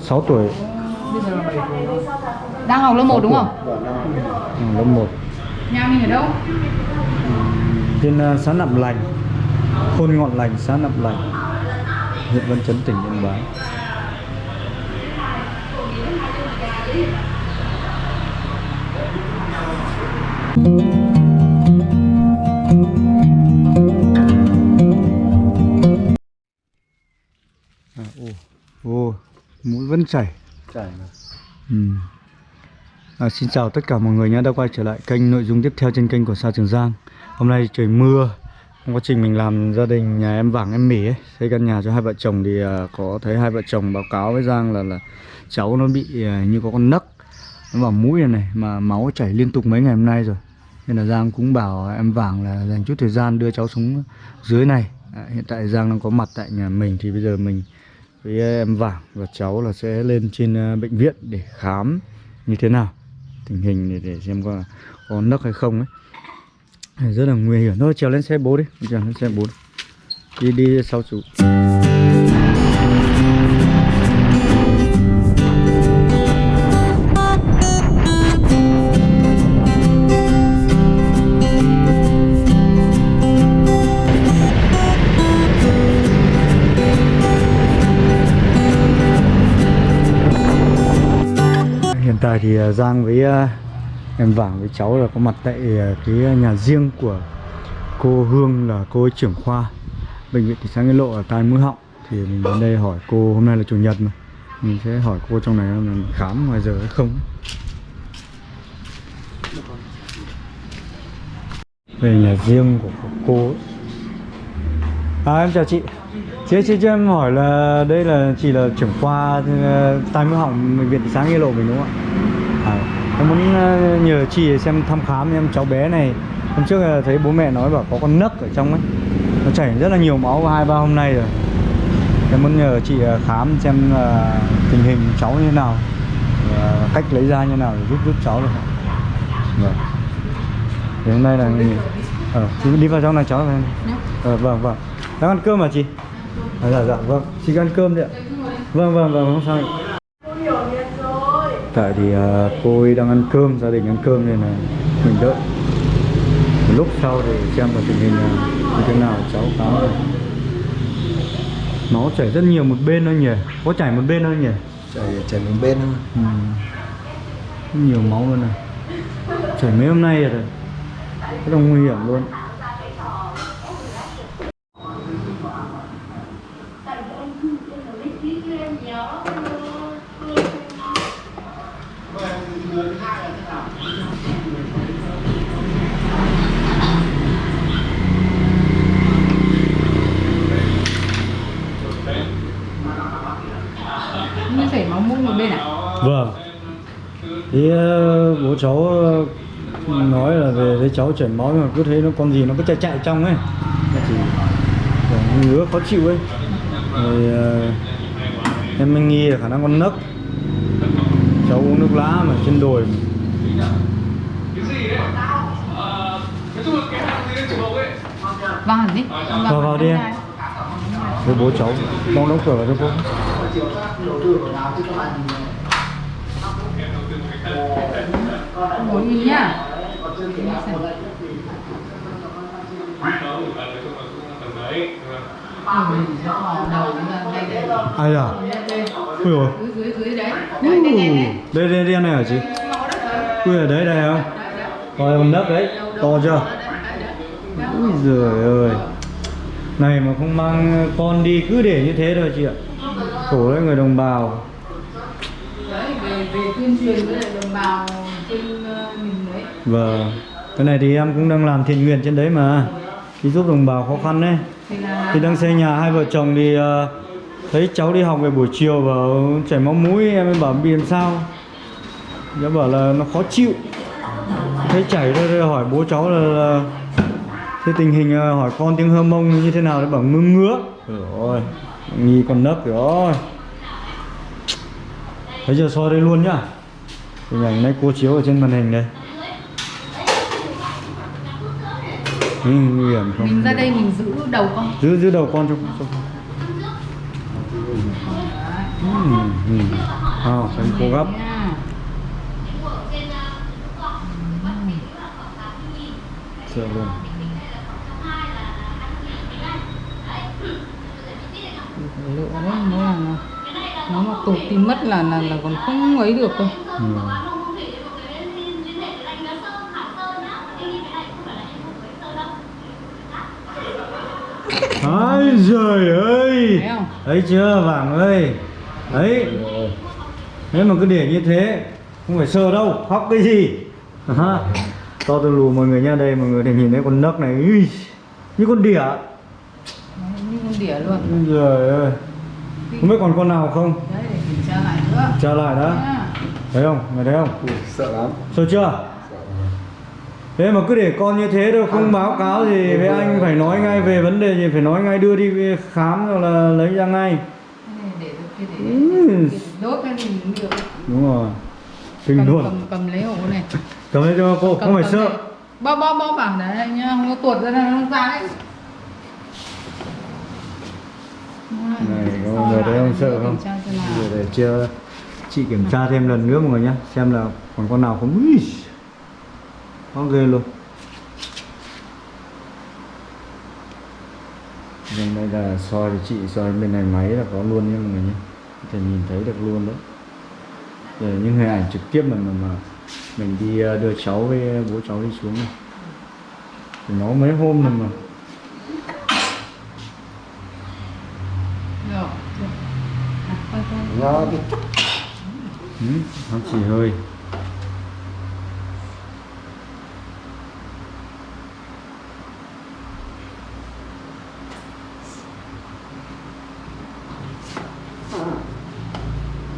6 tuổi. Bây giờ là 7 tuổi. rồi. Đang học lớp 1 đúng không? ừ, lớp 1 Nhà mình ở đâu? trên ờ, xã Nậm Lành. Thôn Ngọn Lành xã Nậm Lành. Huyện Văn Chấn tỉnh Yên Bái. À, ô, ô, mũi vẫn chảy. Chảy mà. Ừ. À, xin chào tất cả mọi người nhé. Đã quay trở lại kênh nội dung tiếp theo trên kênh của Sa Trường Giang. Hôm nay trời mưa. Trong quá trình mình làm gia đình nhà em Vàng em Mỉ ấy, xây căn nhà cho hai vợ chồng thì à, có thấy hai vợ chồng báo cáo với Giang là là cháu nó bị à, như có con nấc. Nó vào mũi này, này mà máu chảy liên tục mấy ngày hôm nay rồi. Nên là Giang cũng bảo em Vàng là dành chút thời gian đưa cháu xuống dưới này. À, hiện tại Giang đang có mặt tại nhà mình thì bây giờ mình với em Vàng và cháu là sẽ lên trên ờ, bệnh viện để khám như thế nào tình hình để, để xem có có nấc hay không ấy. Rất là nguy hiểm. Thôi trèo lên xe bố đi. Trèo lên xe bố đi. Đi, đi sau chú. Tại thì à, Giang với à, em Vàng với cháu là có mặt tại à, cái nhà riêng của cô Hương là cô trưởng khoa bệnh viện thị xã Nghĩa Lộ ở tai mũi họng. Thì mình đến đây hỏi cô, hôm nay là chủ nhật mà. Mình sẽ hỏi cô trong này là khám ngoài giờ hay không. Về nhà riêng của cô ấy. À em chào chị. Chị chị cho em hỏi là đây là chị là trưởng khoa ờ, tai mũi họng bệnh viện thị xã Nghĩa Lộ mình đúng không ạ? À, em muốn ờ, nhờ chị xem thăm khám em cháu bé này. Hôm trước là thấy bố mẹ nói bảo có con nấc ở trong ấy. Nó chảy rất là nhiều máu hai ba hôm nay rồi. Em muốn nhờ chị ờ, khám xem là tình hình cháu như thế nào và cách lấy ra như thế nào để giúp giúp cháu được. Vâng. Thì hôm nay là ờ, đi vào trong này cháu này ờ, vâng vâng. Đang ăn cơm mà chị à, dạ dạ vâng. Chị ăn cơm đi ạ. Vâng vâng vâng không sao tại thì à, cô ấy đang ăn cơm gia đình ăn cơm nên là mình đợi. Một lúc sau để xem là tình hình là như thế nào cháu cáo này nó chảy rất nhiều một bên thôi nhỉ? Có chảy một bên thôi nhỉ? Chảy chảy một bên thôi. ừ. Nhiều máu luôn này. Chảy mấy hôm nay rồi. Rất là nguy hiểm luôn Như chảy máu mũi một bên à? Vâng Thì ờ, bố cháu ờ, nói là về thấy cháu chảy máu mà cứ thấy nó con gì nó cứ chạy chạy trong ấy. Nó chỉ ngứa khó chịu ấy. Rồi ờ, em mới nghi là khả năng con nấc. Cháu uống nước lá mà trên đồi. Vâng hẳn đi. Vào vào đi em. Với bố cháu Đóng đóng cửa vào cho cô Ngồi đi nhá. Ai à Ui. Đấy đây đây đây. Này hả chị? Ui ở đấy đây không Rồi con nấc đấy To chưa? Ui giời ơi. Này mà không mang con đi cứ để như thế thôi chị ạ. Khổ đấy người đồng bào. Đấy về về tuyên truyền với đồng bào Vâng. Cái này thì em cũng đang làm thiện nguyện trên đấy mà. Đi giúp đồng bào khó khăn đấy. Thì đang xây nhà hai vợ chồng thì ờ, Thấy cháu đi học về buổi chiều và chảy máu mũi Em mới bảo bị làm sao? Cháu bảo là nó khó chịu. Thấy chảy thôi rồi hỏi bố cháu là, là Thế tình hình ờ, hỏi con tiếng hơ mông như thế nào? Đấy bảo ngứa ngứa. Rồi Nghi con nấc rồi. Bây giờ soi đây luôn nhá. Hình ảnh này cô chiếu ở trên màn hình đây ừ, nguy hiểm không mình ra đây mình giữ đầu con. giữ giữ đầu con cho, cho Đấy. ừ. à, xem cô gấp sợ luôn lựa đấy nó là nó mà tụt thì mất là là là còn không ấy được đâu ừ. Ôi giời ơi. Thấy không? Thấy chưa Vàng ơi? Đấy. Nếu mà cứ để như thế Không phải sờ đâu Khóc cái gì? À, To từ lù mọi người nha Đây mọi người để nhìn thấy con nấc này. Ui, Như con đỉa. Đấy, như con đỉa luôn. Ôi giời ơi. Không biết còn con nào không? Đấy để kiểm tra lại nữa. Trả lại đã. Thấy không? Mày thấy không? Ui, sợ lắm. Sợ chưa Thế mà cứ để con như thế đâu không báo cáo gì với anh phải nói ngay về vấn đề gì phải nói ngay đưa đi khám rồi là lấy ra ngay. Ừ. đúng rồi. Kinh luôn. cầm cầm lấy hộ này. Cầm lên cho cô Cầm- không phải sợ. bóp bóp bóp vào đấy nhá không có tuột ra nó ra đấy. Này có người thấy không sợ không? giờ để chưa chị kiểm tra thêm lần nữa mọi người nhá xem là còn con nào không Có ghê luôn. Vâng, đây là soi thì chị soi bên này máy là có luôn nha mọi người nhé. Có thể nhìn thấy được luôn đấy. Là những hình ảnh trực tiếp mà mà, mà mình đi ờ, đưa cháu với bố cháu đi xuống này. Thì nó mấy hôm rồi mà. Quay. Nó đi. Ừ, nó chỉ hơi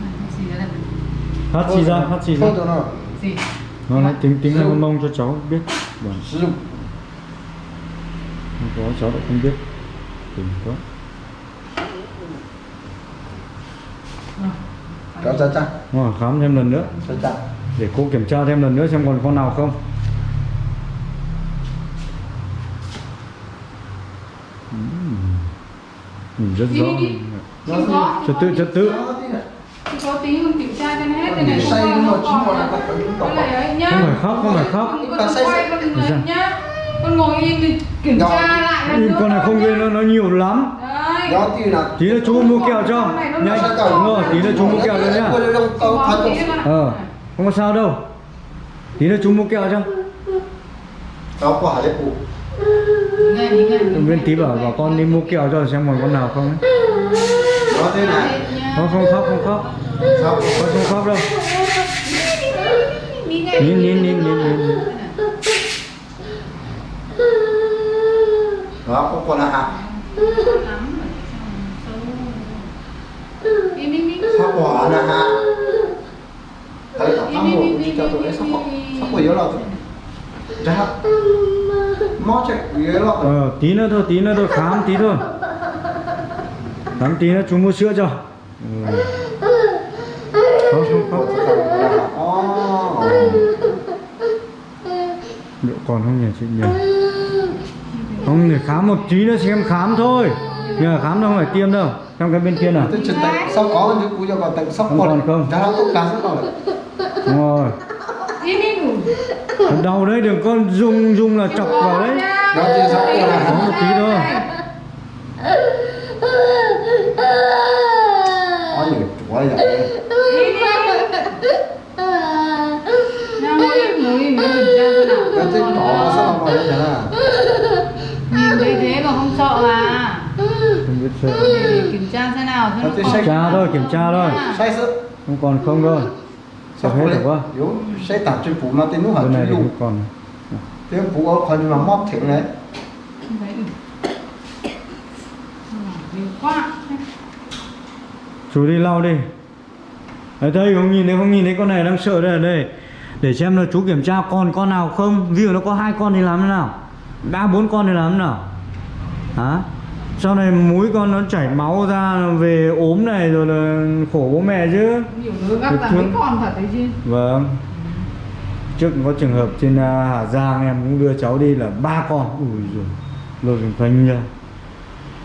Này, cái gì đây này? Hát xì ra hát xì ra. Nó. Nói tính tính là mông cho cháu biết vâng Sử dụng. Không có cháu lại không biết. Có Rồi. Kéo ra chăng Rồi, khám thêm lần nữa. Để cô kiểm tra thêm lần nữa xem còn con nào không. Ừm. nhìn rất rõ. trật tự trật tự Nó đi này. Chưa có tí không kiểm tra cho nó hết đây này. Say không mà có, chỉ còn là Cái này ấy nhá. không phải khóc không phải khóc. Con say nhá. Con ngồi im thì kiểm tra lại lần Im nữa con này không ghê nó nó nhiều lắm. Đấy. Nó thì là tí nữa chú mua kẹo cho. Nhanh. đúng rồi tí nữa chú mua kẹo cho nhá. ờ không có sao đâu. Tí nữa chú mua kẹo cho. Tao quả đấy cụ Nghe, nghe, nghe. bên tí bảo bảo con đi mua kẹo cho xem còn con nào không ấy. Nó thế này. Không không khóc không khóc Sao con không khóc đâu. Nín nín nín nín nín nín Đó không còn là hạt. Sao quả là hạt Thấy cả thăm một chỉ cho tụi ấy sao quả Sao quả yếu là Ra Nó chạy yếu là ờ tí nữa thôi tí nữa thôi khám tí thôi. Khám tí nữa chú mua sữa cho. Ừ. không không không liệu còn không nhỉ chị nhỉ? Không để khám một tí nữa xem khám thôi. Nhờ khám đâu không phải tiêm đâu trong cái bên kia nào. Tôi tay Sao có chứ cú cho còn tận sắp Không còn không? Nó tốt cắn rồi đúng rồi. Đau đấy đừng có dùng dùng là chọc vào đấy. Nó chưa còn là có một tí thôi. Có những chúa vậy Im, im. Nào, ngồi im, ngồi im, ngồi im, ra thế trỏ sao mà vậy nè Nhìn thấy thế mà không sợ à? không biết sợ. Kiểm tra xem nào xem Nó nó kiểm tra thôi kiểm tra thôi. Say sức không còn không đâu. Sao hết rồi quá. Yếu Say tạp trên phủ mà tên nó hẳn lụ không còn. Tên phủ có còn mà móc thịnh đấy. Không thấy được. Nhiều quá. chú đi lau đi. Đấy đây không? Nhìn thấy không? Nhìn thấy con này đang sợ đây ở đây để xem là chú kiểm tra còn con nào không. Ví dụ nó có hai con thì làm thế nào? Ba bốn con thì làm thế nào? Hả? Sau này mũi con nó chảy máu ra về ốm này rồi là khổ bố mẹ chứ. Nhiều đứa gấp là mấy con thật đấy chứ. vâng. Trước có trường hợp trên à, Hà Giang em cũng đưa cháu đi là ba con. Ui rồi lôi mình phanh ra.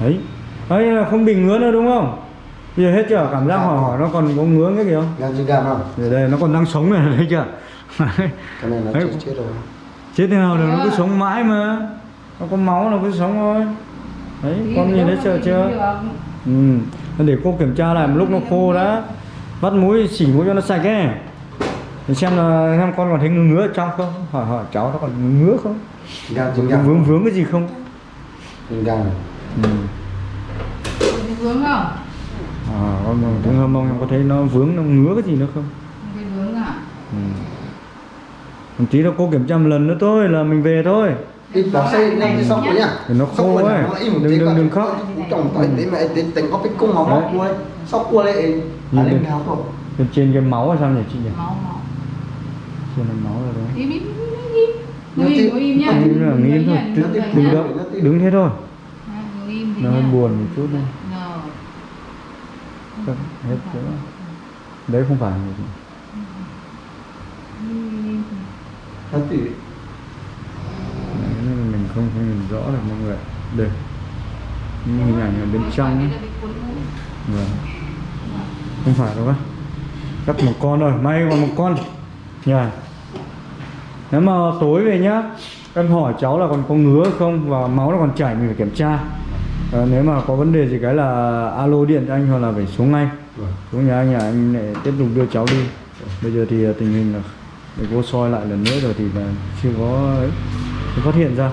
Đấy. Đấy là không bị ngứa nữa đúng không? Bây giờ hết chưa? Cảm giác hỏi hỏi nó còn có ngứa cái gì không Gan chưa gan không? Ở đây nó còn đang sống này thấy chưa Cái này nó chết chết rồi. chết thế nào được? Nó cứ sống mãi mà. Nó có máu nó cứ sống thôi. Đấy con nhìn thấy chưa? chưa ừ. Để cô kiểm tra lại một lúc nó khô đã. Vắt mũi xỉ mũi cho nó sạch ấy. Để xem là xem con còn thấy ngứa ngứa ở trong không? Hỏi hỏi cháu nó còn ngứa không? Gan chưa vướng gan. vướng, vướng cái gì không? Này. ừ. Vướng không? à con thấy hâm mông em có thấy nó vướng nó ngứa cái gì nữa không một tí nữa cô kiểm tra một lần nữa thôi là mình về thôi bác sĩ lên cái sóc của nhá. Thì nó khô ấy. im Đừng- đừng- đừng khóc. Chồng tới tí mẹ tí tính có cái cung mà Đấy. móc cua ấy. Sóc cua lại. Nhìn À lên tháo thôi. trên trên cái máu hay sao nhỉ chị nhỉ Máu máu. trên là máu rồi đấy Im im im im. Ngồi im, ngồi im nhá. Là nghĩ thôi Đứng đứng, dậy đứng, đó, thế thôi ngồi im thì nó hơi buồn một chút thôi Rồi. Không, hết chỗ đấy không phải là gì. Im. Nó tỉ. Đấy, mình không không nhìn rõ được mọi người đây. Những hình ảnh ở bên trong. ấy. Vâng. không phải đâu á cắt một con rồi may còn một con. Nhà nếu mà tối về nhá em hỏi cháu là còn có ngứa không và máu nó còn chảy mình phải kiểm tra. Ờ, nếu mà có vấn đề gì cái là alo điện cho anh hoặc là phải xuống ngay. Vâng. xuống nhà anh nhà anh lại tiếp tục đưa cháu đi. Bây giờ thì ờ, tình hình là để cô soi lại lần nữa rồi thì là chưa có chưa phát hiện ra.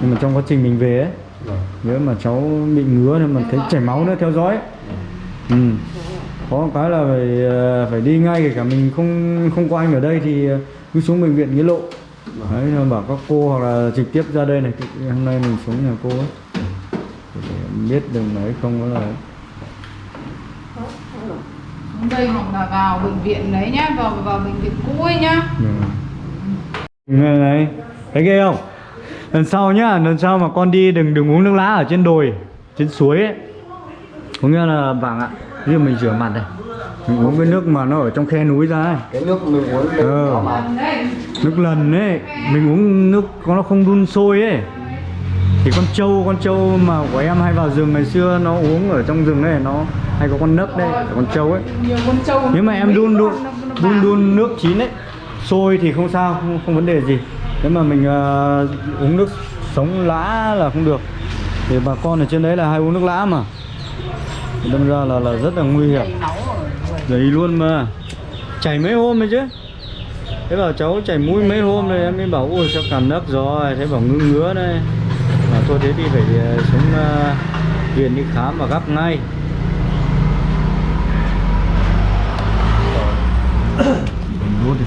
Nhưng mà trong quá trình mình về ấy Vâng. nếu mà cháu bị ngứa thì mà thấy chảy máu nữa theo dõi ừ. có một cái là phải ờ, phải đi ngay kể cả mình không không có anh ở đây thì cứ xuống bệnh viện nghĩa lộ. Đấy mà bảo các cô hoặc là trực tiếp ra đây này hôm nay mình xuống nhà cô ấy. Để biết đừng nói không có là đây hoặc là vào bệnh viện đấy nhá, vào vào bệnh viện cũ ấy nhá. này này. Thấy ghê không? Lần sau nhá lần sau mà con đi đừng đừng uống nước lá ở trên đồi trên suối ấy. Có nghĩa là vàng ạ. Ví dụ mình rửa mặt này mình uống cái nước mà nó ở trong khe núi ra ấy. Cái nước mình uống lên Ờ. mà. Đây, nước lần ấy mình uống nước có nó không đun sôi ấy. Thì con trâu con trâu mà của em hay vào rừng ngày xưa nó uống ở trong rừng ấy nó hay có con nấc đấy con trâu ấy. Con trâu. nếu mà em đun đun đun đun nước chín ấy sôi thì không sao không, không vấn đề gì. Nếu mà mình ờ, uống nước sống lã là không được. Thì bà con ở trên đấy là hay uống nước lã mà. Đâm ra là là rất là nguy hiểm. Đấy luôn mà. Chảy mấy hôm rồi chứ. Thế bảo cháu chảy mũi mấy hôm rồi em mới bảo ui sao cảm nấc rồi. Thế bảo ngứa ngứa đây. Mà thôi thế thì phải ờ, xuống ờ, viện đi khám và gấp ngay đốt đi.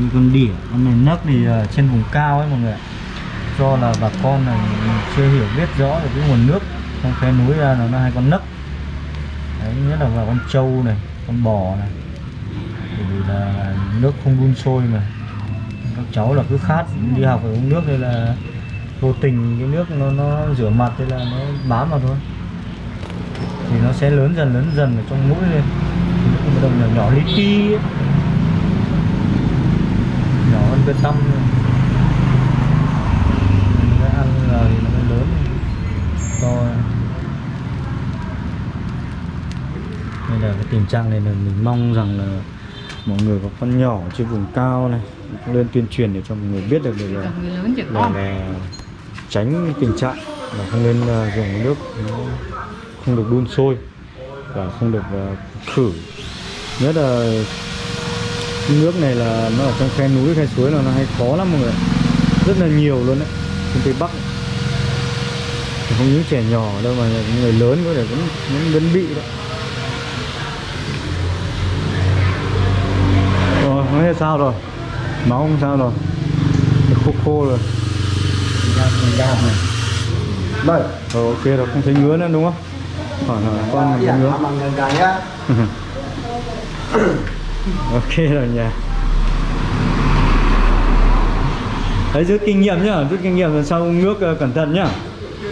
Như con đỉa, Con này nấc thì ờ, trên vùng cao ấy mọi người do là bà con này chưa hiểu biết rõ về cái nguồn nước trong khe núi ra là nó hay con nấc. Đấy, nhất là vào con trâu này, con bò này. Bởi vì là nước không đun sôi mà. Các cháu là cứ khát đi học phải uống nước hay là vô tình cái nước nó nó rửa mặt hay là nó bám vào thôi thì nó sẽ lớn dần lớn dần ở trong mũi lên. Thì nó bắt đầu nhỏ nhỏ li ti nhỏ hơn bê tông này mình sẽ ăn là thì nó mới lớn. To nên là cái tình trạng này là mình mong rằng là mọi người có con nhỏ trên vùng cao này lên tuyên truyền để cho mọi người biết được được là, là, là tránh cái tình trạng là không nên uh, dùng nước. nó không được đun sôi và không được uh, khử. Nhất là cái nước này là nó ở trong khe núi khe suối là nó hay khó lắm mọi người rất là nhiều luôn đấy trên tây bắc. Thì không những trẻ nhỏ đâu mà những người lớn có thể vẫn vẫn, vẫn bị đấy. Rồi không biết sao rồi. Máu không sao rồi. Khô khô rồi. Mình này. Đây. ok rồi không thấy ngứa nữa đúng không hỏi hỏi con mà gan nhá. ok rồi nha đấy rút kinh nghiệm nhá rút kinh nghiệm lần sau nước ờ, cẩn thận nhá nước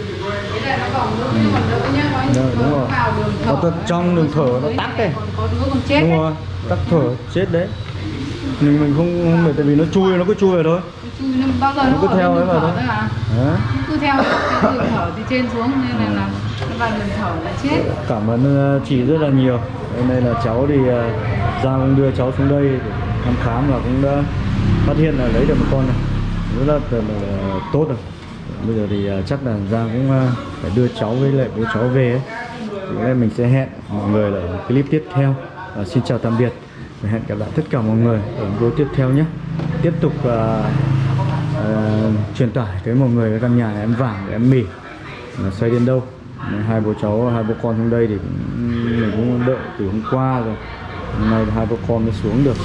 Rồi, những đúng nó rồi. Có thở. tật trong đường thở nó tắc đây. Đúng đấy. rồi tắc thở chết đấy mình mình không không để tại vì nó chui nó cứ chui vào thôi nó cứ theo bên ấy đường vào thở thôi. Đấy. Cứ theo đường thở từ trên xuống nên là, và đường thở là chết. Cảm ơn ờ, chị rất là nhiều. Hôm nay là cháu thì ra Giang cũng đưa cháu xuống đây để thăm khám và cũng đã phát hiện là lấy được một con này. Rất là, là, là tốt rồi. Bây giờ thì chắc là Giang cũng phải đưa cháu với lại bố cháu về ấy. thì mình sẽ hẹn mọi người ở clip tiếp theo. À, xin chào tạm biệt. Và hẹn gặp lại tất cả mọi người ở video tiếp theo nhé. Tiếp tục ờ, ờ, truyền tải tới mọi người cái căn nhà này em vàng em mì. Xoay đến đâu? Hai bố cháu hai bố con xuống đây thì cũng, mình cũng đợi từ hôm qua rồi. Hôm nay hai bố con mới xuống được.